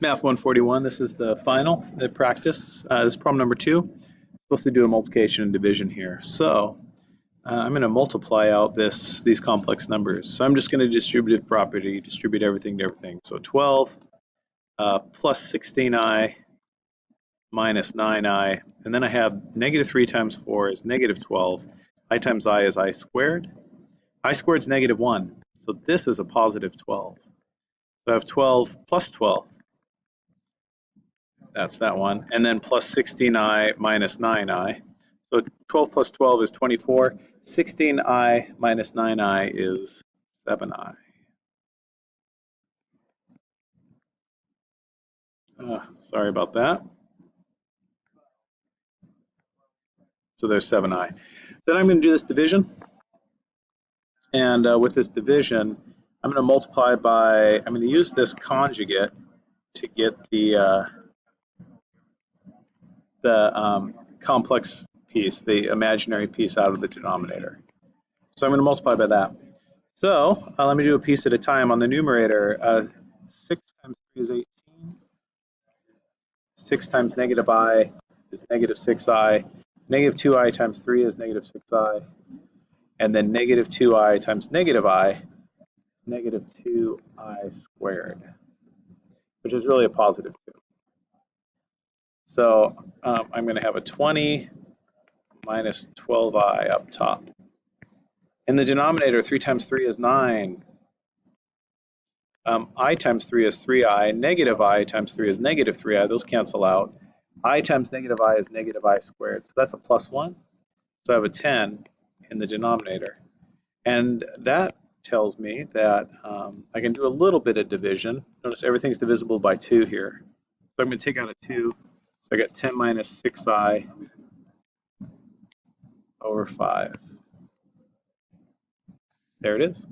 Math 141, this is the final, the practice. Uh, this is problem number two. Supposed to do a multiplication and division here. So uh, I'm going to multiply out this these complex numbers. So I'm just going to distributive property, distribute everything to everything. So 12 uh, plus 16i minus 9i, and then I have negative 3 times 4 is negative 12. i times i is i squared. i squared is negative 1, so this is a positive 12. So I have 12 plus 12. That's that one. And then plus 16i minus 9i. So 12 plus 12 is 24. 16i minus 9i is 7i. Uh, sorry about that. So there's 7i. Then I'm going to do this division. And uh, with this division, I'm going to multiply by, I'm going to use this conjugate to get the, uh, the um, complex piece, the imaginary piece out of the denominator. So I'm going to multiply by that. So uh, let me do a piece at a time. On the numerator, uh, 6 times 3 is 18. 6 times negative i is negative 6i. Negative 2i times 3 is negative 6i. And then negative 2i times negative i, negative 2i squared, which is really a positive 2. So um, I'm going to have a 20 minus 12i up top. In the denominator, 3 times 3 is 9. Um, i times 3 is 3i. Negative i times 3 is negative 3i. Those cancel out i times negative i is negative i squared. So that's a plus 1. So I have a 10 in the denominator. And that tells me that um, I can do a little bit of division. Notice everything's divisible by 2 here. So I'm going to take out a 2. So I got 10 minus 6i over 5. There it is.